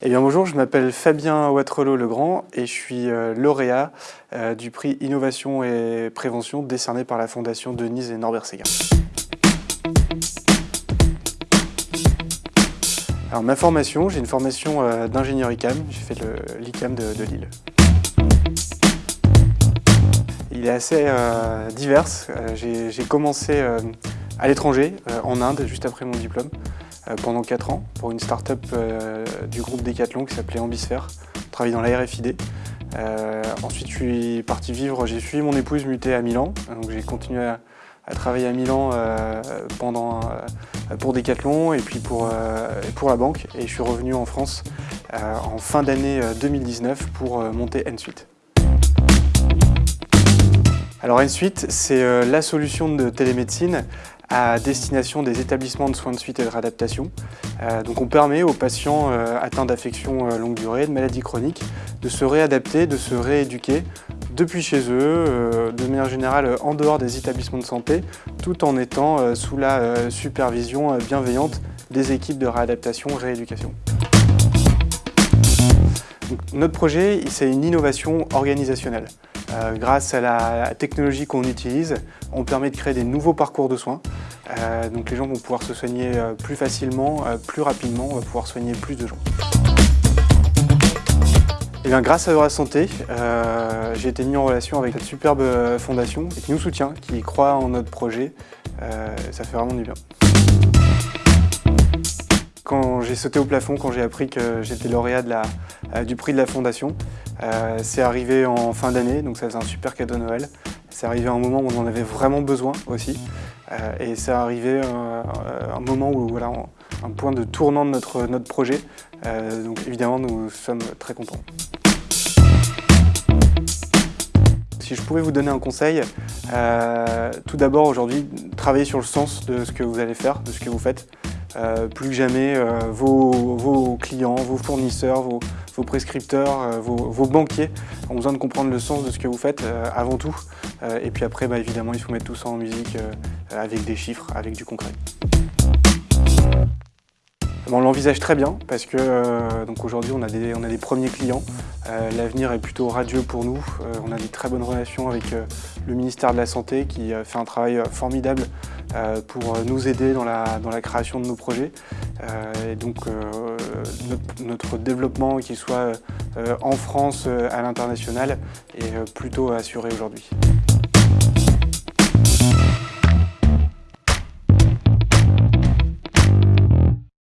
Eh bien bonjour, je m'appelle Fabien Watrelot-Legrand et je suis euh, lauréat euh, du prix Innovation et Prévention décerné par la Fondation Denise et Norbert Séguin. Alors ma formation, j'ai une formation euh, d'ingénieur ICAM, j'ai fait l'ICAM de, Lille. Il est assez divers, j'ai commencé à l'étranger, en Inde, juste après mon diplôme. Euh, pendant 4 ans pour une start-up euh, du groupe Decathlon qui s'appelait Ambisphère, travaillé dans la RFID. Euh, ensuite, je suis parti vivre, j'ai suivi mon épouse mutée à Milan, donc j'ai continué à, travailler à Milan pendant, pour Decathlon et puis pour, pour la banque. Et je suis revenu en France en fin d'année 2019 pour monter Ensuite. Alors Ensuite, c'est la solution de télémédecine à destination des établissements de soins de suite et de réadaptation. Euh, donc on permet aux patients euh, atteints d'affections euh, longue durée, de maladies chroniques, de se réadapter, de se rééduquer depuis chez eux, de manière générale en dehors des établissements de santé, tout en étant sous la supervision bienveillante des équipes de réadaptation rééducation. notre projet, c'est une innovation organisationnelle. Grâce à la technologie qu'on utilise, on permet de créer des nouveaux parcours de soins. Euh, donc les gens vont pouvoir se soigner euh, plus facilement, plus rapidement, on va pouvoir soigner plus de gens. Et eh bien, grâce à Eura Santé, j'ai été mis en relation avec cette superbe fondation qui nous soutient, qui croit en notre projet. ça fait vraiment du bien. Quand j'ai sauté au plafond, quand j'ai appris que j'étais lauréat du prix de la fondation, euh, c'est arrivé en fin d'année, donc ça faisait un super cadeau de Noël. C'est arrivé à un moment où on en avait vraiment besoin aussi. Euh, et c'est arrivé euh, un moment où, voilà, un point de tournant de notre, notre projet. donc évidemment, nous sommes très contents. Si je pouvais vous donner un conseil, tout d'abord aujourd'hui, travaillez sur le sens de ce que vous allez faire, de ce que vous faites. Euh, plus que jamais euh, vos, clients, vos fournisseurs, vos, prescripteurs, euh, vos, banquiers ont besoin de comprendre le sens de ce que vous faites avant tout. et puis après, bah, évidemment, il faut mettre tout ça en musique avec des chiffres, avec du concret. On l'envisage très bien parce que aujourd'hui on, a des, on a des premiers clients. L'avenir est plutôt radieux pour nous. on a des très bonnes relations avec le ministère de la Santé qui fait un travail formidable euh, pour nous aider dans la, dans la création de nos projets. Euh, et donc euh, notre, développement, qu'il soit en France, à l'international, est plutôt assuré aujourd'hui.